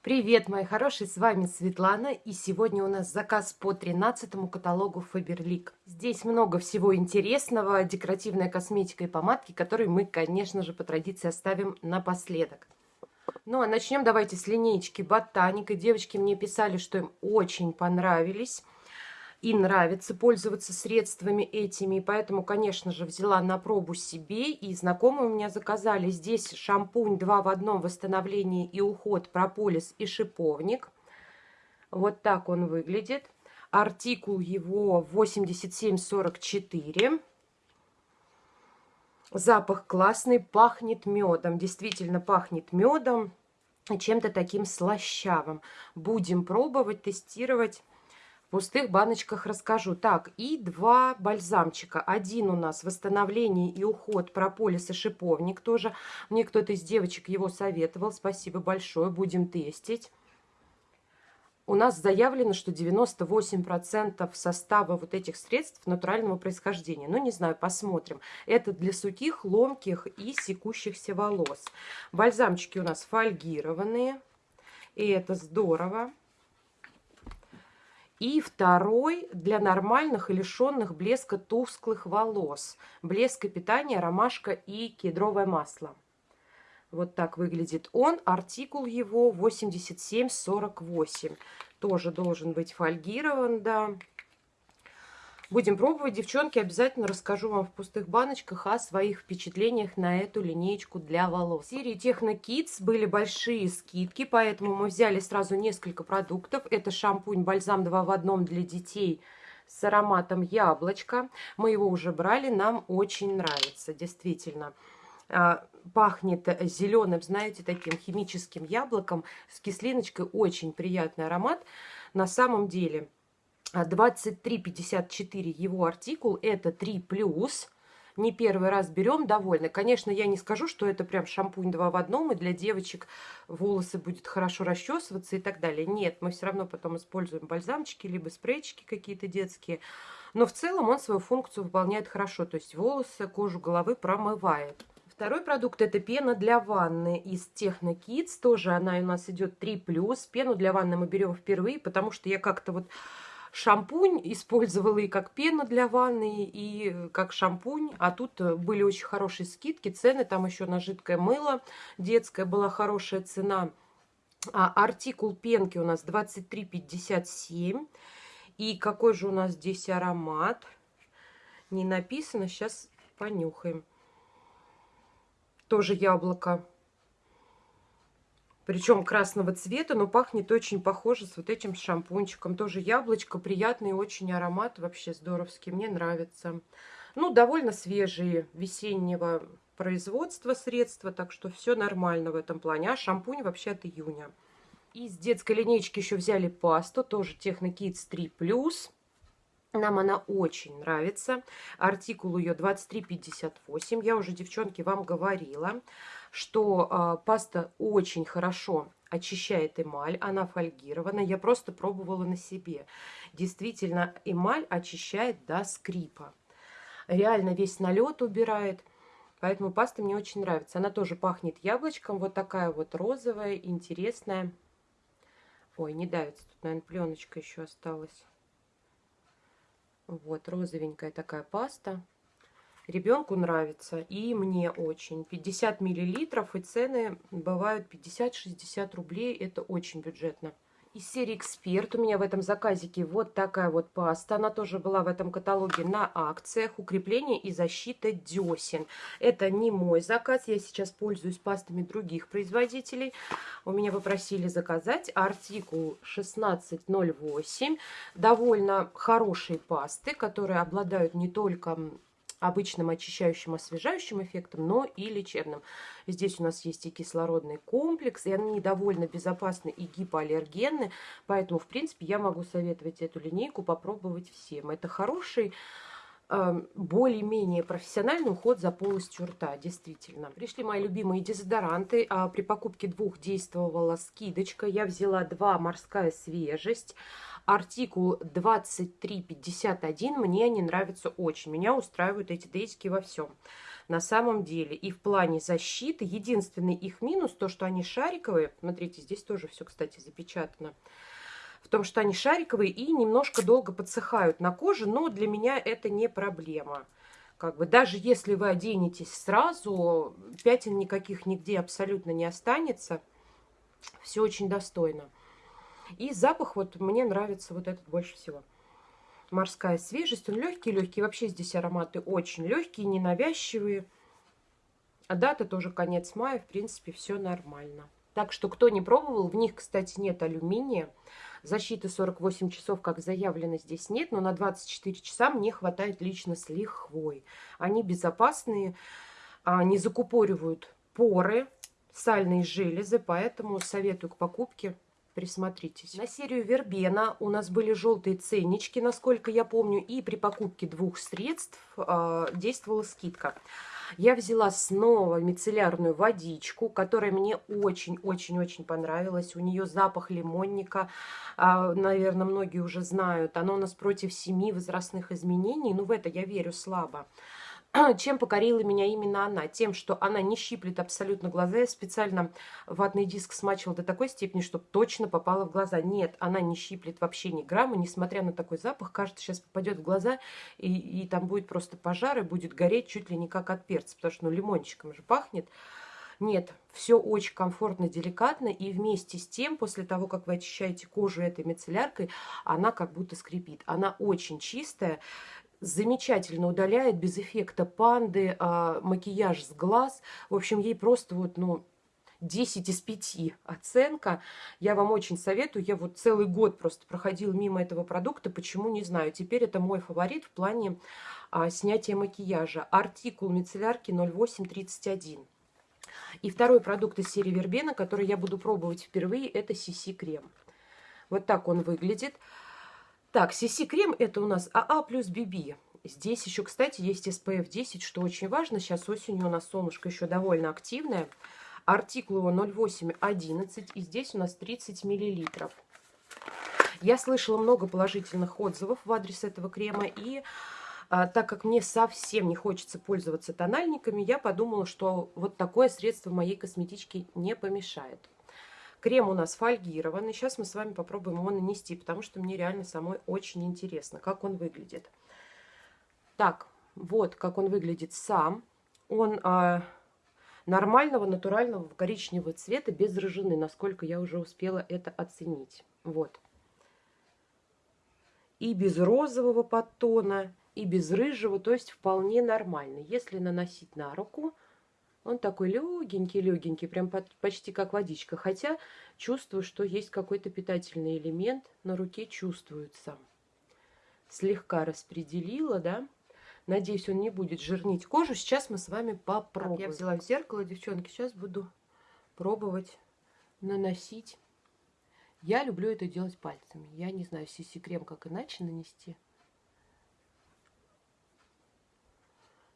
Привет, мои хорошие, с вами Светлана, и сегодня у нас заказ по 13 каталогу Faberlic. Здесь много всего интересного, декоративная косметика и помадки, которые мы, конечно же, по традиции оставим напоследок. Ну, а начнем давайте с линейки Ботаника. Девочки мне писали, что им очень понравились и нравится пользоваться средствами этими. Поэтому, конечно же, взяла на пробу себе. И знакомые у меня заказали здесь шампунь 2 в одном восстановление и уход прополис и шиповник. Вот так он выглядит. Артикул его 8744. Запах классный, пахнет медом. Действительно пахнет медом чем-то таким слащавым. Будем пробовать, тестировать пустых баночках расскажу. Так, и два бальзамчика. Один у нас восстановление и уход прополис и шиповник тоже. Мне кто-то из девочек его советовал. Спасибо большое. Будем тестить. У нас заявлено, что 98% состава вот этих средств натурального происхождения. Ну, не знаю, посмотрим. Это для сухих, ломких и секущихся волос. Бальзамчики у нас фольгированные. И это здорово. И второй для нормальных и лишенных блеска тусклых волос. Блеск и питание, ромашка и кедровое масло. Вот так выглядит он. Артикул его 8748. Тоже должен быть фольгирован, да. Будем пробовать, девчонки. Обязательно расскажу вам в пустых баночках о своих впечатлениях на эту линеечку для волос. В серии Techno Kids были большие скидки, поэтому мы взяли сразу несколько продуктов. Это шампунь бальзам 2 в одном для детей с ароматом яблочко. Мы его уже брали, нам очень нравится, действительно а, пахнет зеленым, знаете, таким химическим яблоком с кислиночкой. Очень приятный аромат. На самом деле 23,54 его артикул, это 3 плюс. Не первый раз берем, довольны. Конечно, я не скажу, что это прям шампунь 2 в одном, и для девочек волосы будет хорошо расчесываться и так далее. Нет, мы все равно потом используем бальзамчики, либо спрейчики какие-то детские. Но в целом он свою функцию выполняет хорошо, то есть волосы, кожу головы промывает. Второй продукт это пена для ванны из Techno Kids. Тоже она у нас идет 3+. Пену для ванны мы берем впервые, потому что я как-то вот шампунь использовала и как пену для ванны, и как шампунь. А тут были очень хорошие скидки, цены. Там еще на жидкое мыло детское была хорошая цена. А артикул пенки у нас 23,57. И какой же у нас здесь аромат? Не написано, сейчас понюхаем. Тоже яблоко причем красного цвета, но пахнет очень похоже с вот этим шампунчиком. Тоже яблочко, приятный очень аромат, вообще здоровский, мне нравится. Ну, довольно свежие весеннего производства средства, так что все нормально в этом плане. А шампунь вообще от июня. Из детской линейки еще взяли пасту, тоже Techno Kids 3+. Нам она очень нравится. Артикул ее 23,58. Я уже, девчонки, вам говорила что э, паста очень хорошо очищает эмаль, она фольгирована. Я просто пробовала на себе. Действительно, эмаль очищает до скрипа. Реально весь налет убирает. Поэтому паста мне очень нравится. Она тоже пахнет яблочком. Вот такая вот розовая, интересная. Ой, не давится. Тут, наверное, пленочка еще осталась. Вот, розовенькая такая паста. Ребенку нравится и мне очень. 50 миллилитров и цены бывают 50-60 рублей. Это очень бюджетно. Из серии «Эксперт» у меня в этом заказике вот такая вот паста. Она тоже была в этом каталоге на акциях. Укрепление и защита десен. Это не мой заказ. Я сейчас пользуюсь пастами других производителей. У меня попросили заказать артикул 1608. Довольно хорошие пасты, которые обладают не только обычным очищающим, освежающим эффектом, но и лечебным. Здесь у нас есть и кислородный комплекс, и они довольно безопасны и гипоаллергенны, поэтому, в принципе, я могу советовать эту линейку попробовать всем. Это хороший эм, более-менее профессиональный уход за полостью рта, действительно. Пришли мои любимые дезодоранты. А при покупке двух действовала скидочка. Я взяла два «Морская свежесть», артикул 2351 мне они нравятся очень. Меня устраивают эти дейски во всем. на самом деле. И в плане защиты, единственный их минус, то, что они шариковые. Смотрите, здесь тоже все, кстати, запечатано. В том, что они шариковые и немножко долго подсыхают на коже, но для меня это не проблема. Как бы даже если вы оденетесь сразу, пятен никаких нигде абсолютно не останется. Все очень достойно. И запах вот мне нравится вот этот больше всего. Морская свежесть. Он легкий-легкий. Вообще здесь ароматы очень легкие, ненавязчивые. А дата тоже конец мая. В принципе, все нормально. Так что, кто не пробовал, в них, кстати, нет алюминия. Защиты 48 часов, как заявлено, здесь нет, но на 24 часа мне хватает лично с лихвой. Они безопасные, а, не закупоривают поры, сальные железы, поэтому советую к покупке присмотритесь. На серию Вербена у нас были желтые ценнички, насколько я помню, и при покупке двух средств э, действовала скидка. Я взяла снова мицеллярную водичку, которая мне очень-очень-очень понравилась. У нее запах лимонника, а, наверное, многие уже знают. Оно у нас против семи возрастных изменений, но в это я верю слабо. Чем покорила меня именно она? Тем, что она не щиплет абсолютно глаза. Я специально ватный диск смачивала до такой степени, чтобы точно попала в глаза. Нет, она не щиплет вообще ни грамма, несмотря на такой запах. Кажется, сейчас попадет в глаза, и, и там будет просто пожар, и будет гореть чуть ли не как от перца, потому что ну, лимончиком же пахнет. Нет, все очень комфортно, деликатно, и вместе с тем, после того, как вы очищаете кожу этой мицелляркой, она как будто скрипит. Она очень чистая, замечательно удаляет без эффекта панды, а, макияж с глаз. В общем, ей просто вот, ну, 10 из 5 оценка. Я вам очень советую. Я вот целый год просто проходила мимо этого продукта. Почему, не знаю. Теперь это мой фаворит в плане а, снятия макияжа. Артикул мицеллярки 0831. И второй продукт из серии Вербена, который я буду пробовать впервые, это CC крем. Вот так он выглядит. Так, CC крем это у нас АА плюс BB. Здесь еще, кстати, есть SPF 10, что очень важно. Сейчас осенью у нас солнышко еще довольно активное. Артикул его 0811, и здесь у нас 30 миллилитров. Я слышала много положительных отзывов в адрес этого крема, и а, так как мне совсем не хочется пользоваться тональниками, я подумала, что вот такое средство моей косметичке не помешает. Крем у нас фольгированный. Сейчас мы с вами попробуем его нанести, потому что мне реально самой очень интересно, как он выглядит. Так, вот как он выглядит сам. Он а, нормального, натурального коричневого цвета, без рыжины, насколько я уже успела это оценить. Вот. И без розового подтона, и без рыжего, то есть вполне нормально. Если наносить на руку, он такой легенький-легенький, прям почти как водичка. Хотя чувствую, что есть какой-то питательный элемент. На руке чувствуется. Слегка распределила, да. Надеюсь, он не будет жирнить кожу. Сейчас мы с вами попробуем. Так, я взяла в зеркало, девчонки. Сейчас буду пробовать наносить. Я люблю это делать пальцами. Я не знаю, сиси-крем как иначе нанести.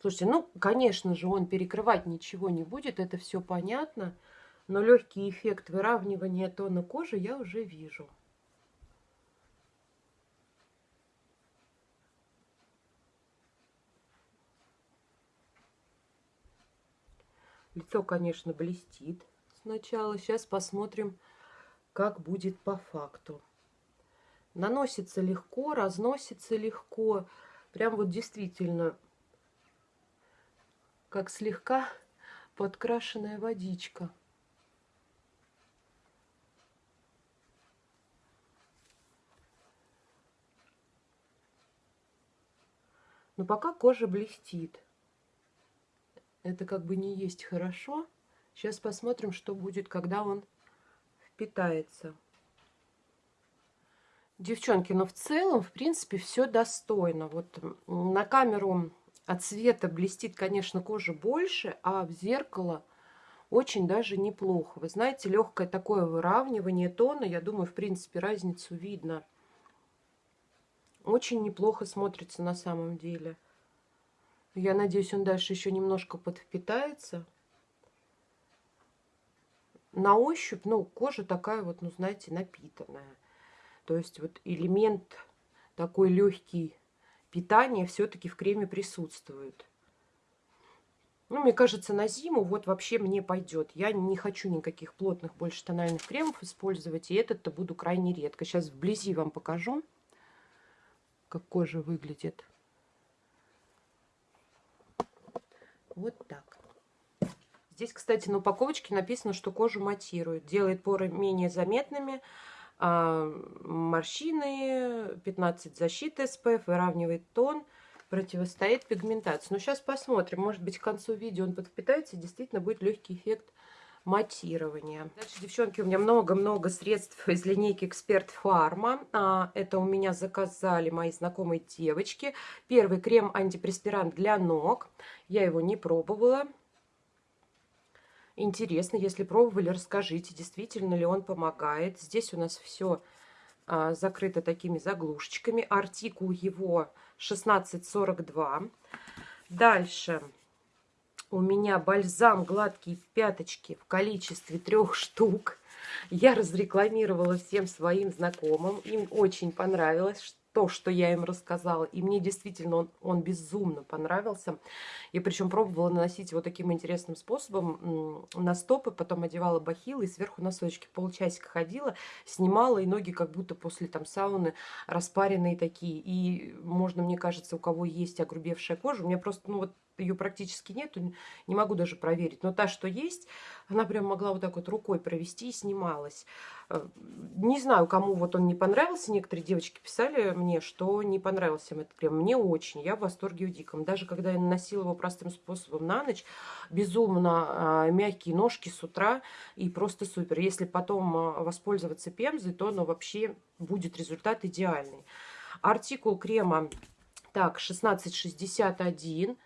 Слушайте, ну, конечно же, он перекрывать ничего не будет, это все понятно. Но легкий эффект выравнивания тона кожи я уже вижу. Лицо, конечно, блестит сначала. Сейчас посмотрим, как будет по факту. Наносится легко, разносится легко. Прям вот действительно как слегка подкрашенная водичка. Но пока кожа блестит. Это как бы не есть хорошо. Сейчас посмотрим, что будет, когда он впитается. Девчонки, но в целом, в принципе, все достойно. Вот на камеру от света блестит, конечно, кожа больше, а в зеркало очень даже неплохо. Вы знаете, легкое такое выравнивание тона, я думаю, в принципе, разницу видно. Очень неплохо смотрится на самом деле. Я надеюсь, он дальше еще немножко подвпитается. На ощупь, ну, кожа такая вот, ну, знаете, напитанная. То есть вот элемент такой легкий питание все-таки в креме присутствует. Ну, мне кажется, на зиму вот вообще мне пойдет. Я не хочу никаких плотных больше тональных кремов использовать. И этот-то буду крайне редко. Сейчас вблизи вам покажу, как кожа выглядит. Вот так. Здесь, кстати, на упаковочке написано, что кожу матирует. Делает поры менее заметными. А, морщины, 15 защиты SPF, выравнивает тон противостоит пигментации. Но сейчас посмотрим. Может быть, к концу видео он подпитается и действительно будет легкий эффект матирования. Дальше, девчонки, у меня много-много средств из линейки Эксперт Фарма. А, это у меня заказали мои знакомые девочки. Первый крем антипреспирант для ног. Я его не пробовала. Интересно, если пробовали, расскажите, действительно ли он помогает. Здесь у нас все а, закрыто такими заглушечками. Артикул его 1642. Дальше у меня бальзам гладкие пяточки в количестве трех штук. Я разрекламировала всем своим знакомым. Им очень понравилось, то, что я им рассказала. И мне действительно он, он безумно понравился. И причем пробовала наносить вот таким интересным способом на стопы, потом одевала бахилы и сверху носочки. Полчасика ходила, снимала, и ноги как будто после там сауны распаренные такие. И можно, мне кажется, у кого есть огрубевшая кожа, у меня просто, ну вот ее практически нету, не могу даже проверить. Но та, что есть, она прям могла вот так вот рукой провести и снималась. Э, не знаю, кому вот он не понравился. Некоторые девочки писали мне, что не понравился им этот крем. Мне очень, я в восторге у диком. Даже когда я наносила его простым способом на ночь, безумно э, мягкие ножки с утра и просто супер. Если потом э, воспользоваться пемзой, то ну, вообще будет результат идеальный. Артикул крема так, 1661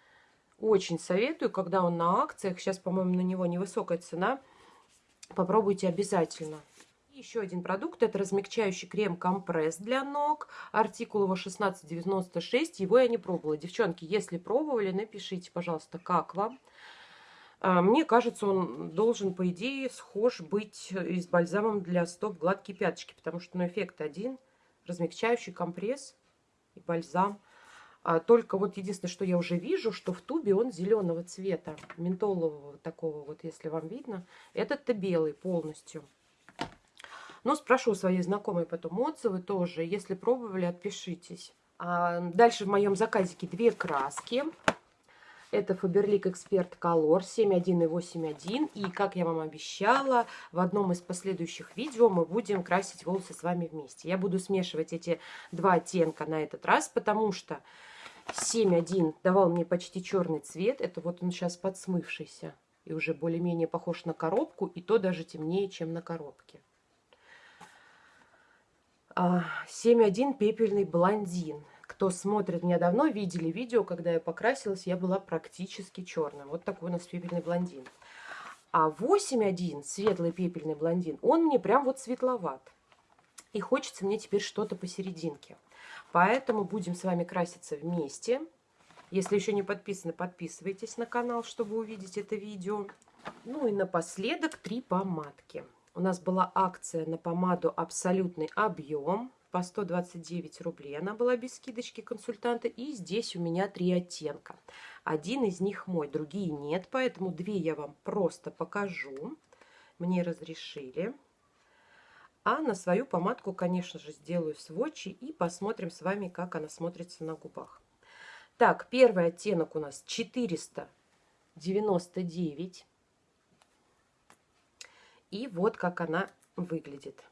очень советую, когда он на акциях. Сейчас, по-моему, на него невысокая цена. Попробуйте обязательно. Еще один продукт. Это размягчающий крем компресс для ног. Артикул его 1696. Его я не пробовала. Девчонки, если пробовали, напишите, пожалуйста, как вам. А, мне кажется, он должен, по идее, схож быть и с бальзамом для стоп гладкие пяточки, потому что ну, эффект один. Размягчающий компресс и бальзам. А только вот единственное, что я уже вижу, что в тубе он зеленого цвета, ментолового такого, вот если вам видно. Этот-то белый полностью. Но спрошу своей знакомой потом отзывы тоже. Если пробовали, отпишитесь. А дальше в моем заказике две краски. Это Faberlic Expert Color 7.1 и 8.1. И, как я вам обещала, в одном из последующих видео мы будем красить волосы с вами вместе. Я буду смешивать эти два оттенка на этот раз, потому что 7.1 давал мне почти черный цвет. Это вот он сейчас подсмывшийся. И уже более-менее похож на коробку. И то даже темнее, чем на коробке. 7.1 а, пепельный блондин. Кто смотрит меня давно, видели видео, когда я покрасилась, я была практически черным. Вот такой у нас пепельный блондин. А 8.1 светлый пепельный блондин, он мне прям вот светловат. И хочется мне теперь что-то посерединке. Поэтому будем с вами краситься вместе. Если еще не подписаны, подписывайтесь на канал, чтобы увидеть это видео. Ну и напоследок три помадки. У нас была акция на помаду «Абсолютный объем» по 129 рублей. Она была без скидочки консультанта. И здесь у меня три оттенка. Один из них мой, другие нет. Поэтому две я вам просто покажу. Мне разрешили. А на свою помадку, конечно же, сделаю сводчи и посмотрим с вами, как она смотрится на губах. Так, первый оттенок у нас 499. И вот как она выглядит.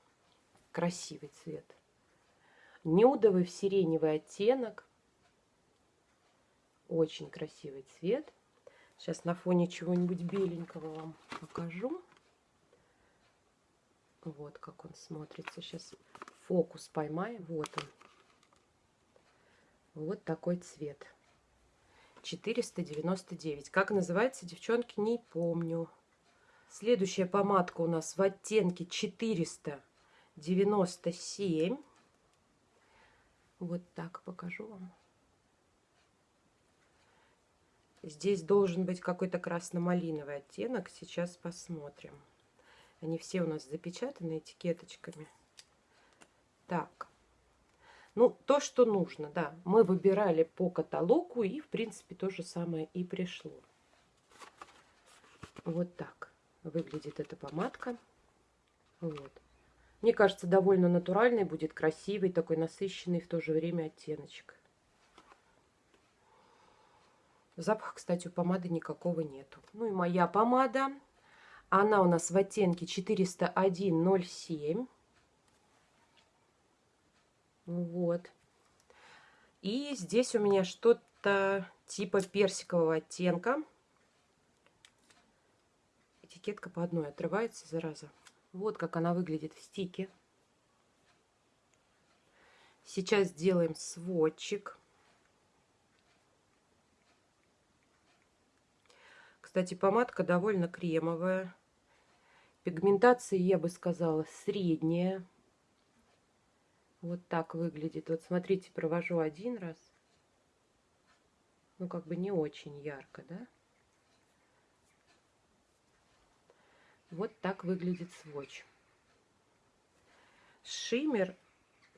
Красивый цвет. Нюдовый в сиреневый оттенок. Очень красивый цвет. Сейчас на фоне чего-нибудь беленького вам покажу. Вот как он смотрится. Сейчас фокус поймаем. Вот он. Вот такой цвет. 499. Как называется, девчонки, не помню. Следующая помадка у нас в оттенке 497. Вот так покажу вам. Здесь должен быть какой-то красно-малиновый оттенок. Сейчас посмотрим. Они все у нас запечатаны этикеточками. Так. Ну, то, что нужно, да. Мы выбирали по каталогу, и, в принципе, то же самое и пришло. Вот так выглядит эта помадка. Вот. Мне кажется, довольно натуральный будет, красивый, такой насыщенный в то же время оттеночек. Запаха, кстати, у помады никакого нету. Ну и моя помада. Она у нас в оттенке 401.07. Вот. И здесь у меня что-то типа персикового оттенка. Этикетка по одной отрывается, зараза. Вот как она выглядит в стике. Сейчас сделаем сводчик. Кстати, помадка довольно кремовая. Пигментация, я бы сказала, средняя. Вот так выглядит. Вот смотрите, провожу один раз. Ну, как бы не очень ярко, да? Вот так выглядит сводч. Шиммер,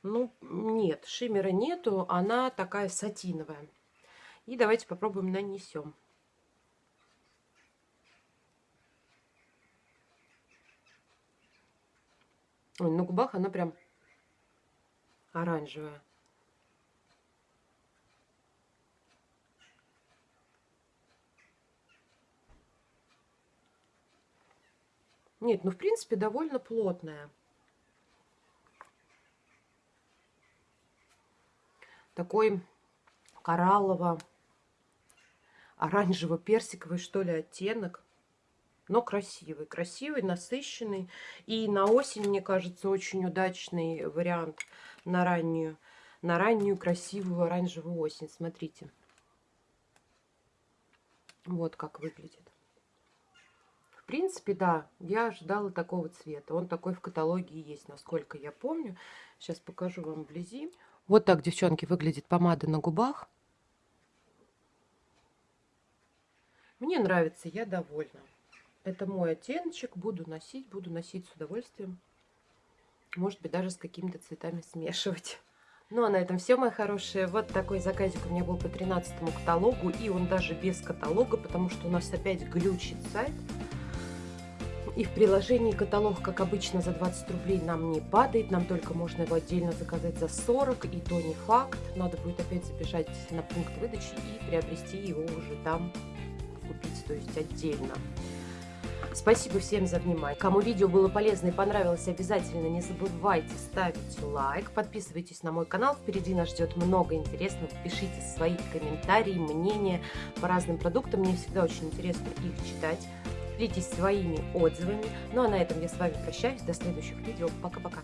ну, нет, шиммера нету, она такая сатиновая. И давайте попробуем нанесем. Ой, на губах она прям оранжевая. Нет, ну в принципе довольно плотная. Такой кораллово оранжево-персиковый, что ли, оттенок. Но красивый, красивый, насыщенный. И на осень, мне кажется, очень удачный вариант на раннюю, на раннюю красивую оранжевую осень. Смотрите. Вот как выглядит. В принципе, да, я ожидала такого цвета. Он такой в каталоге есть, насколько я помню. Сейчас покажу вам вблизи. Вот так, девчонки, выглядит помада на губах. Мне нравится, я довольна. Это мой оттеночек. Буду носить, буду носить с удовольствием. Может быть, даже с какими-то цветами смешивать. Ну а на этом все, мои хорошие. Вот такой заказик у меня был по 13 каталогу. И он даже без каталога, потому что у нас опять глючит сайт. И в приложении каталог, как обычно, за 20 рублей нам не падает. Нам только можно его отдельно заказать за 40. И то не факт. Надо будет опять забежать на пункт выдачи и приобрести его уже там, купить, то есть отдельно. Спасибо всем за внимание. Кому видео было полезно и понравилось, обязательно не забывайте ставить лайк. Подписывайтесь на мой канал. Впереди нас ждет много интересного. Пишите свои комментарии, мнения по разным продуктам. Мне всегда очень интересно их читать. Делитесь своими отзывами. Ну а на этом я с вами прощаюсь. До следующих видео. Пока-пока.